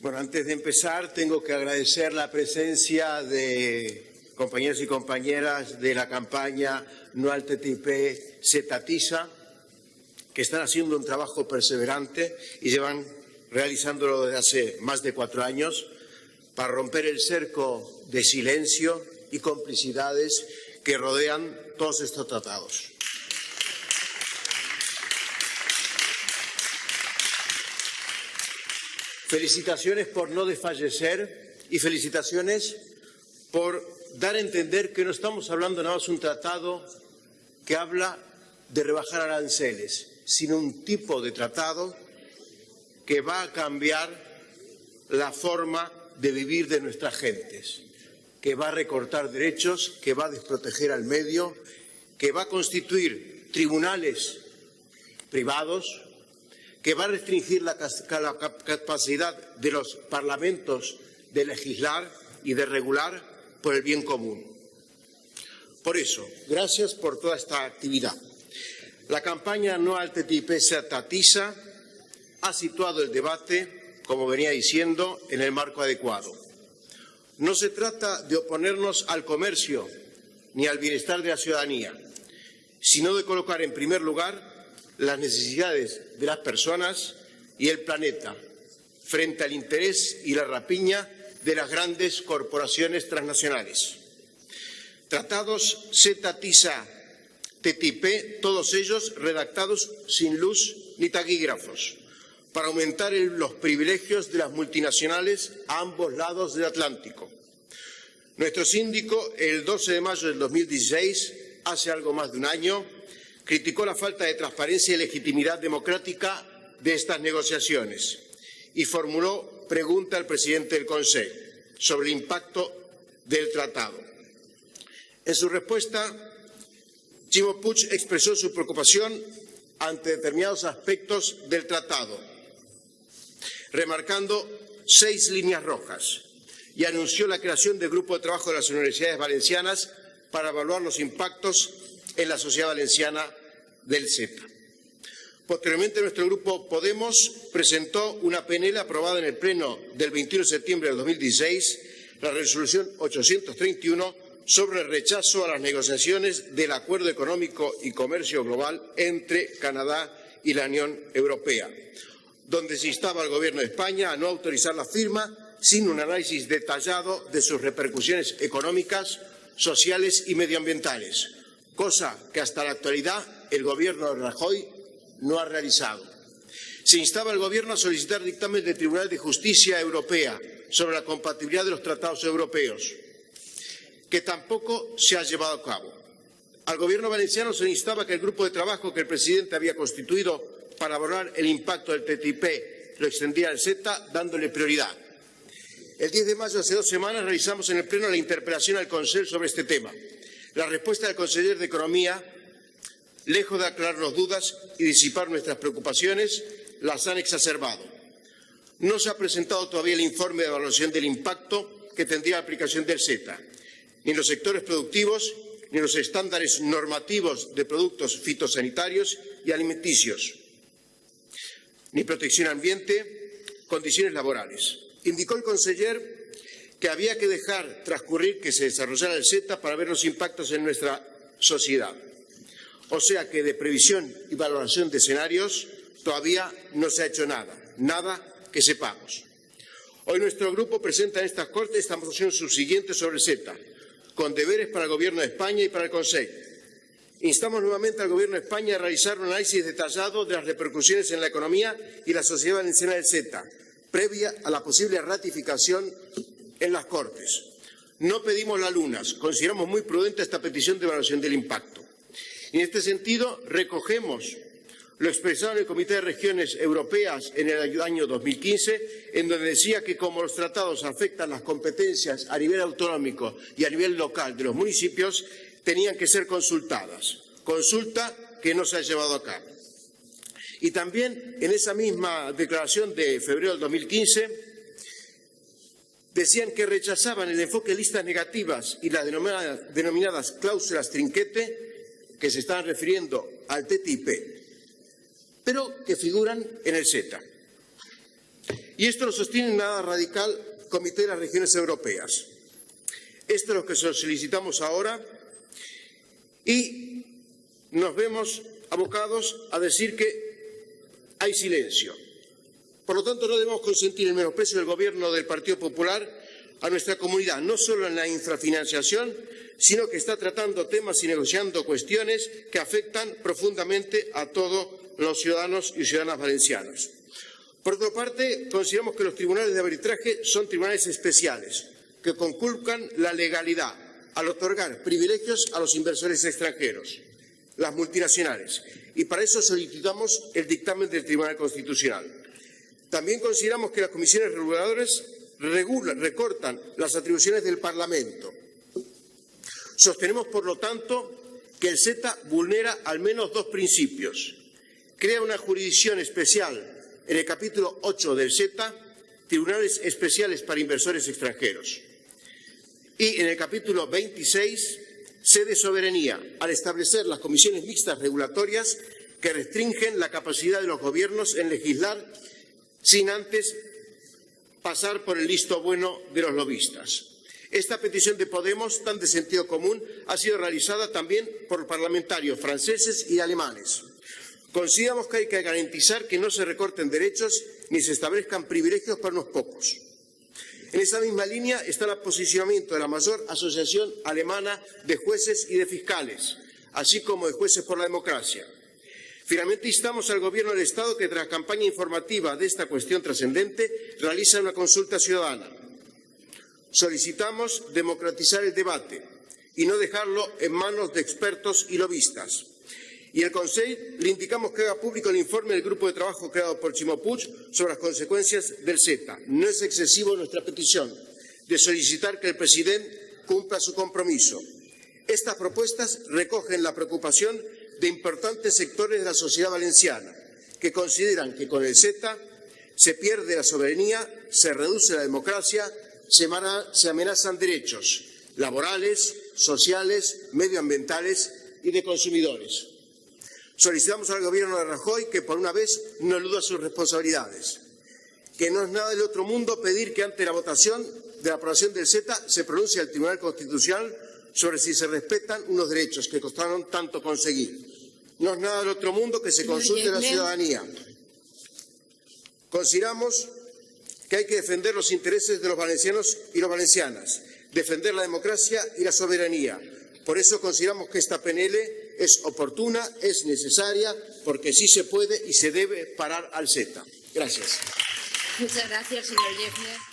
Bueno, antes de empezar tengo que agradecer la presencia de compañeros y compañeras de la campaña No al TTIP que están haciendo un trabajo perseverante y llevan realizándolo desde hace más de cuatro años para romper el cerco de silencio y complicidades que rodean todos estos tratados. Felicitaciones por no desfallecer y felicitaciones por dar a entender que no estamos hablando nada más de un tratado que habla de rebajar aranceles, sino un tipo de tratado que va a cambiar la forma de vivir de nuestras gentes, que va a recortar derechos, que va a desproteger al medio, que va a constituir tribunales privados, que va a restringir la, capacidad de los parlamentos de legislar y de regular por el bien común. Por eso, gracias por toda esta actividad. La campaña No al TTIP se ha situado el debate, como venía diciendo, en el marco adecuado. No se trata de oponernos al comercio ni al bienestar de la ciudadanía, sino de colocar en primer lugar las necesidades de las personas y el planeta frente al interés y la rapiña de las grandes corporaciones transnacionales. Tratados TISA, TTIP, todos ellos redactados sin luz ni taquígrafos, para aumentar los privilegios de las multinacionales a ambos lados del Atlántico. Nuestro síndico, el 12 de mayo del 2016, hace algo más de un año, criticó la falta de transparencia y legitimidad democrática de estas negociaciones y formuló pregunta al presidente del Consejo sobre el impacto del tratado. En su respuesta, Chimo Puig expresó su preocupación ante determinados aspectos del tratado, remarcando seis líneas rojas y anunció la creación del grupo de trabajo de las universidades valencianas para evaluar los impactos en la sociedad valenciana del CETA. Posteriormente, nuestro grupo Podemos presentó una PNL aprobada en el Pleno del 21 de septiembre de 2016, la resolución 831 sobre el rechazo a las negociaciones del Acuerdo Económico y Comercio Global entre Canadá y la Unión Europea, donde se instaba al Gobierno de España a no autorizar la firma sin un análisis detallado de sus repercusiones económicas, sociales y medioambientales, cosa que hasta la actualidad el Gobierno de Rajoy no ha realizado. Se instaba al Gobierno a solicitar dictamen del Tribunal de Justicia Europea sobre la compatibilidad de los tratados europeos, que tampoco se ha llevado a cabo. Al Gobierno valenciano se instaba que el grupo de trabajo que el presidente había constituido para abordar el impacto del TTIP lo extendiera al SETA, dándole prioridad. El 10 de mayo, hace dos semanas, realizamos en el Pleno la interpelación al Consejo sobre este tema. La respuesta del consejero de Economía lejos de aclararnos dudas y disipar nuestras preocupaciones, las han exacerbado. No se ha presentado todavía el informe de evaluación del impacto que tendría la aplicación del SETA, ni en los sectores productivos ni en los estándares normativos de productos fitosanitarios y alimenticios, ni protección ambiente, condiciones laborales. Indicó el conseller que había que dejar transcurrir que se desarrollara el SETA para ver los impactos en nuestra sociedad. O sea que de previsión y valoración de escenarios todavía no se ha hecho nada, nada que sepamos. Hoy nuestro grupo presenta en estas Cortes esta moción subsiguiente sobre el SETA, con deberes para el Gobierno de España y para el Consejo. Instamos nuevamente al Gobierno de España a realizar un análisis detallado de las repercusiones en la economía y la sociedad valenciana del SETA, previa a la posible ratificación en las Cortes. No pedimos las lunas, consideramos muy prudente esta petición de evaluación del impacto. En este sentido, recogemos lo expresado en el Comité de Regiones Europeas en el año 2015, en donde decía que como los tratados afectan las competencias a nivel autonómico y a nivel local de los municipios, tenían que ser consultadas. Consulta que no se ha llevado a cabo. Y también en esa misma declaración de febrero del 2015 decían que rechazaban el enfoque de listas negativas y las denominadas cláusulas trinquete que se están refiriendo al TTIP, pero que figuran en el SETA. Y esto lo sostiene nada radical Comité de las Regiones Europeas. Esto es lo que solicitamos ahora y nos vemos abocados a decir que hay silencio. Por lo tanto, no debemos consentir el menosprecio del Gobierno del Partido Popular a nuestra comunidad, no solo en la infrafinanciación, sino que está tratando temas y negociando cuestiones que afectan profundamente a todos los ciudadanos y ciudadanas valencianos. Por otra parte, consideramos que los tribunales de arbitraje son tribunales especiales, que conculcan la legalidad al otorgar privilegios a los inversores extranjeros, las multinacionales, y para eso solicitamos el dictamen del Tribunal Constitucional. También consideramos que las comisiones reguladoras recortan las atribuciones del Parlamento. Sostenemos, por lo tanto, que el SETA vulnera al menos dos principios. Crea una jurisdicción especial en el capítulo 8 del SETA, tribunales especiales para inversores extranjeros. Y en el capítulo 26, sede soberanía, al establecer las comisiones mixtas regulatorias que restringen la capacidad de los gobiernos en legislar sin antes pasar por el listo bueno de los lobistas. Esta petición de Podemos, tan de sentido común, ha sido realizada también por parlamentarios franceses y alemanes. Consideramos que hay que garantizar que no se recorten derechos ni se establezcan privilegios para unos pocos. En esa misma línea está el posicionamiento de la mayor asociación alemana de jueces y de fiscales, así como de jueces por la democracia. Finalmente, instamos al Gobierno del Estado que, tras campaña informativa de esta cuestión trascendente, realice una consulta ciudadana. Solicitamos democratizar el debate y no dejarlo en manos de expertos y lobistas. Y el Consejo le indicamos que haga público el informe del grupo de trabajo creado por Chimo sobre las consecuencias del CETA. No es excesivo nuestra petición de solicitar que el presidente cumpla su compromiso. Estas propuestas recogen la preocupación de importantes sectores de la sociedad valenciana que consideran que con el SETA se pierde la soberanía, se reduce la democracia, se, amenazan derechos laborales, sociales, medioambientales y de consumidores. Solicitamos al Gobierno de Rajoy que por una vez no eluda sus responsabilidades, que no es nada del otro mundo pedir que ante la votación de la aprobación del SETA se pronuncie el Tribunal Constitucional sobre si se respetan unos derechos que costaron tanto conseguir. No es nada del otro mundo que se consulte a la ciudadanía. Consideramos que hay que defender los intereses de los valencianos y las valencianas, defender la democracia y la soberanía. Por eso consideramos que esta PNL es oportuna, es necesaria, porque sí se puede y se debe parar al SETA. Gracias. Muchas gracias, señor Yefner.